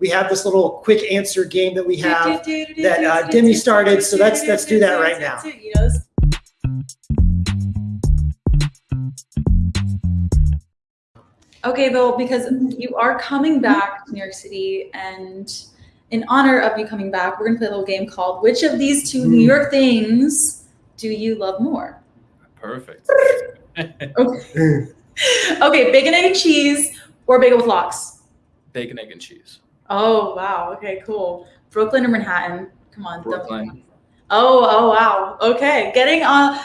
we have this little quick answer game that we have. that, uh, Demi started, so let's- let's do that right now. You know, this- Okay, though, because you are coming back to New York City, and in honor of you coming back, we're gonna play a little game called "Which of these two New York things do you love more?" Perfect. Okay, okay, bacon, egg, and cheese, or bagel with lox. Bacon, egg, and cheese. Oh wow, okay, cool. Brooklyn or Manhattan? Come on, Brooklyn. Oh, oh wow. Okay, getting on,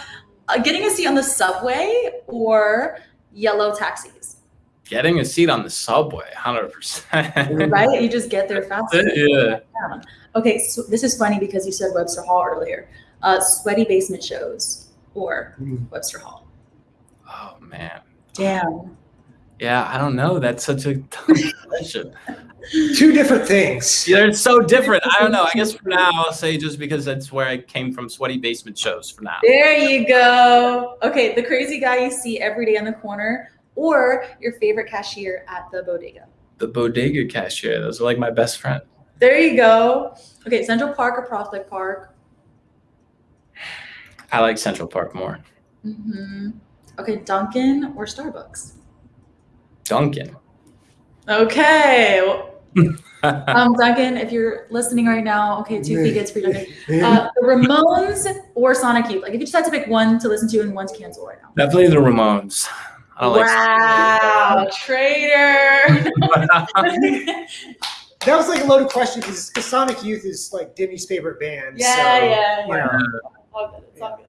uh, getting a seat on the subway or yellow taxis, Getting a seat on the subway, hundred percent. right? You just get there faster. Yeah. Okay, so this is funny because you said Webster Hall earlier. Uh, sweaty basement shows or Mm. Webster Hall. Oh man. Damn. Yeah, I don't know. That's such a tough question. Two different things. Yeah, it's so different. I don't know. I guess for now, I'll say just because that's where I came from, sweaty basement shows. For now. There you go. Okay, the crazy guy you see every day on the corner or your favorite cashier at the bodega. The bodega cashier. Those are like my best friend. There you go. Okay, Central Park or Prospect Park. I like Central Park more. Mm-hmm. Okay, Dunkin' or Starbucks. Dunkin'. Okay. Well, Um, Dunkin', if you're listening right now, okay, two tickets for Dunkin'. Uh, the Ramones or Sonic Youth. Like, if you just had to pick one to listen to and one to cancel right now. Definitely the Ramones. I don't wow, traitor. That was like a loaded question because Sonic Youth is like Demi's favorite band. yeah, so, yeah, You yeah. know, All good. It's all good.